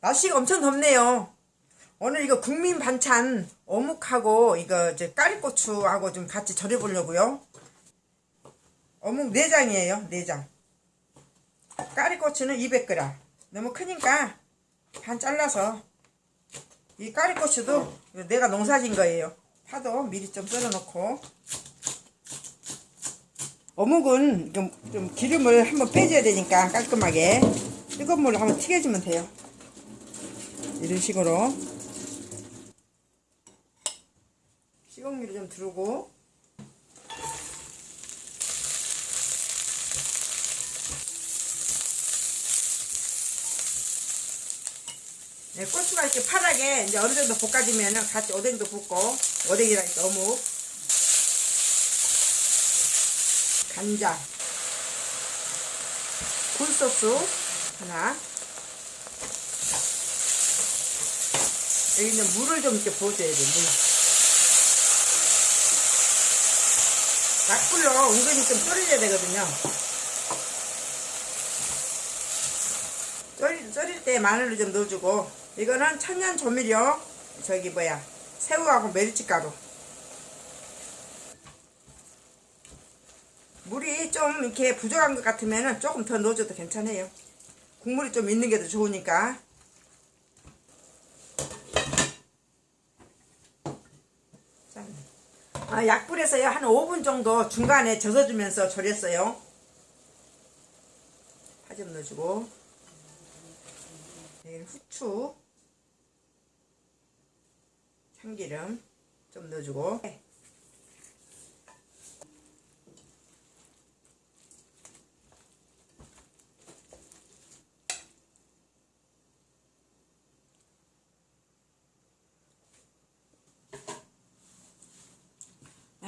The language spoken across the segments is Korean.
날씨가 엄청 덥네요. 오늘 이거 국민 반찬 어묵하고 이거 이제 까리고추하고 좀 같이 절여 보려고요. 어묵 4장이에요. 4장. 까리고추는 200g. 너무 크니까 반 잘라서 이 까리고추도 내가 농사진 거예요. 파도 미리 좀 썰어놓고 어묵은 좀, 좀 기름을 한번 빼줘야 되니까 깔끔하게 뜨거운 물로 한번 튀겨주면 돼요. 이런 식으로. 식용유를 좀 두르고. 네, 고추가 이렇게 파랗게 이제 어느 정도 볶아지면 같이 오뎅도 볶고. 오뎅이랑 어묵 간장. 굴소스 하나 여기는 물을 좀 이렇게 부어줘야 돼 물. 약불로 은근히 좀 졸여야 되거든요. 졸일, 졸일 때 마늘을 좀 넣어주고 이거는 천연 조미료 저기 뭐야 새우하고 멸치가루. 물이 좀 이렇게 부족한 것 같으면 조금 더 넣어줘도 괜찮아요. 국물이 좀 있는 게 더 좋으니까 아, 약불에서요. 한 5분 정도 중간에 젖어주면서 절였어요. 파 좀 넣어주고. 여기는 후추 참기름 좀 넣어주고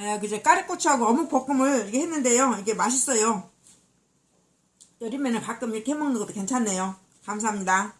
에, 그제 까리고추하고 어묵 볶음을 이렇게 했는데요. 이게 맛있어요. 여름에는 가끔 이렇게 해 먹는 것도 괜찮네요. 감사합니다.